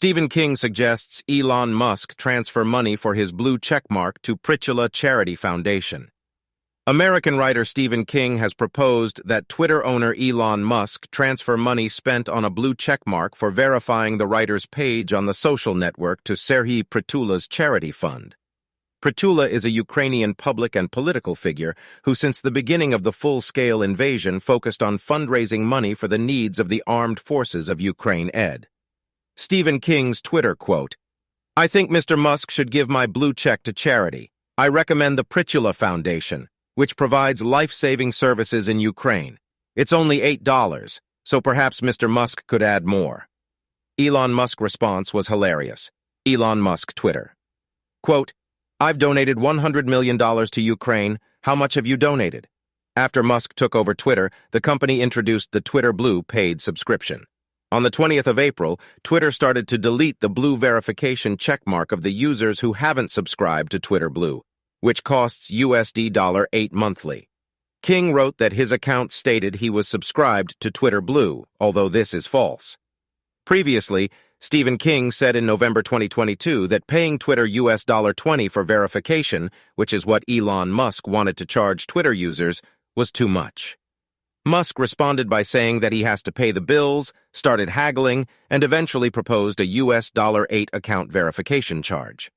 Stephen King suggests Elon Musk transfer money for his blue checkmark to Pritula Charity Foundation. American writer Stephen King has proposed that Twitter owner Elon Musk transfer money spent on a blue checkmark for verifying the writer's page on the social network to Serhiy Pritula's charity fund. Pritula is a Ukrainian public and political figure who since the beginning of the full-scale invasion focused on fundraising money for the needs of the armed forces of Ukraine ed. Stephen King's Twitter quote, I think Mr. Musk should give my blue check to charity. I recommend the Pritula Foundation which provides life-saving services in Ukraine. It's only $8, so perhaps Mr. Musk could add more. Elon Musk response was hilarious. Elon Musk Twitter. Quote, I've donated $100 million to Ukraine. How much have you donated? After Musk took over Twitter, the company introduced the Twitter Blue paid subscription. On the 20th of April, Twitter started to delete the blue verification checkmark of the users who haven't subscribed to Twitter Blue which costs USD $8 monthly. King wrote that his account stated he was subscribed to Twitter Blue, although this is false. Previously, Stephen King said in November 2022 that paying Twitter US $20 for verification, which is what Elon Musk wanted to charge Twitter users, was too much. Musk responded by saying that he has to pay the bills, started haggling, and eventually proposed a US dollar $8 account verification charge.